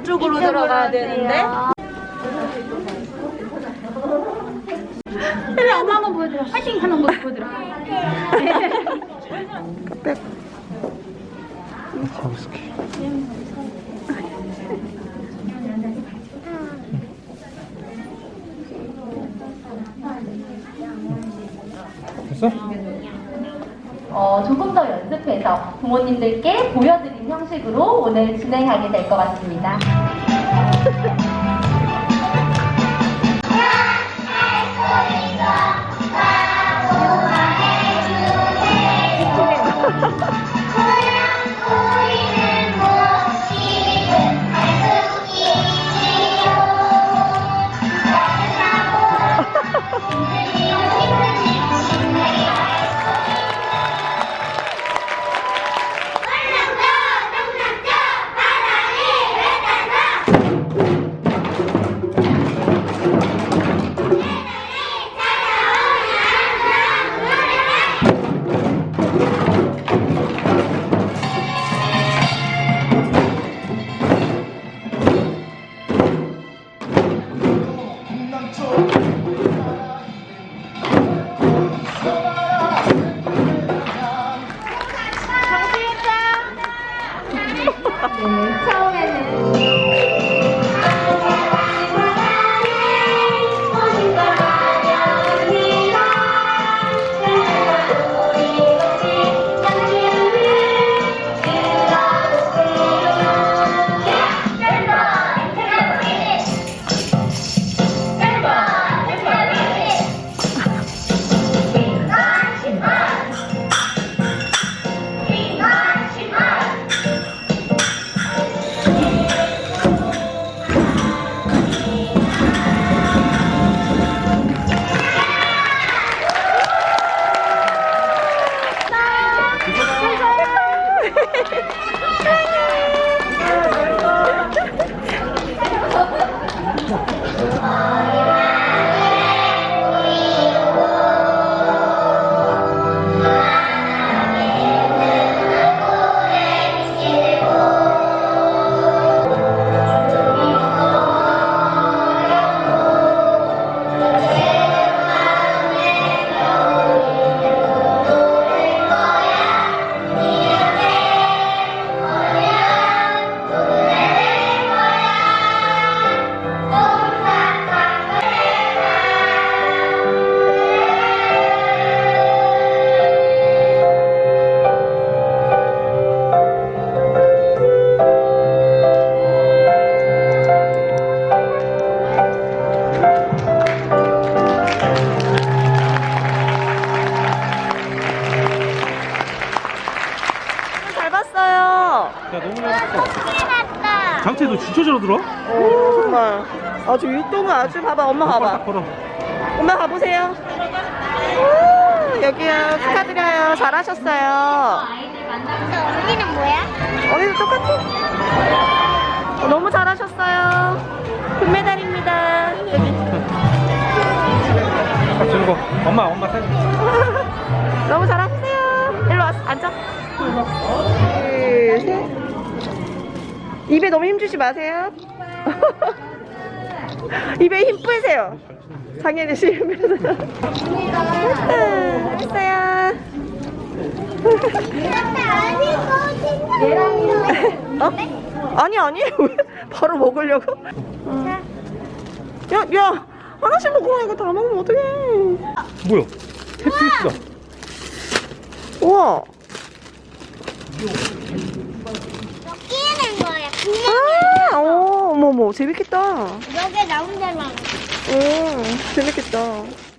이쪽으로 들어가야 되는데. 그래 엄마 한번 보여드려 화이팅 하는 거 보여드려 가볼게. 됐어? 어, 조금 더 연습해서 부모님들께 보여드린 형식으로 오늘 진행하게 될 것 같습니다. 잘했어. 장채 너 진짜 잘 들어? 오, 정말. 아주 율동은 아주 봐봐. 엄마 봐봐. 걸어. 엄마 가보세요. 우, 여기요. 축하드려요. 잘하셨어요. 언니는 뭐야? 언니도 똑같아. 어, 너무 잘하셨어요. 금메달입니다. 여기. 같이 들고. 엄마, 엄마 사진. 너무 잘하셨어요. 일로 와서 앉아. 둘, 셋. 입에 너무 힘 주지 마세요. 입에 힘 뿌리세요. 장애인 실면서. 했어요. 어? 아니 아니 왜 바로 먹으려고? 야, 야, 하나씩 먹어. 이거 다 먹으면 어떡해. 뭐야? 테트리스다. 우와. 끼는 거야 아, 어, 어머, 재밌겠다. 여기 나 혼자만 오, 재밌겠다.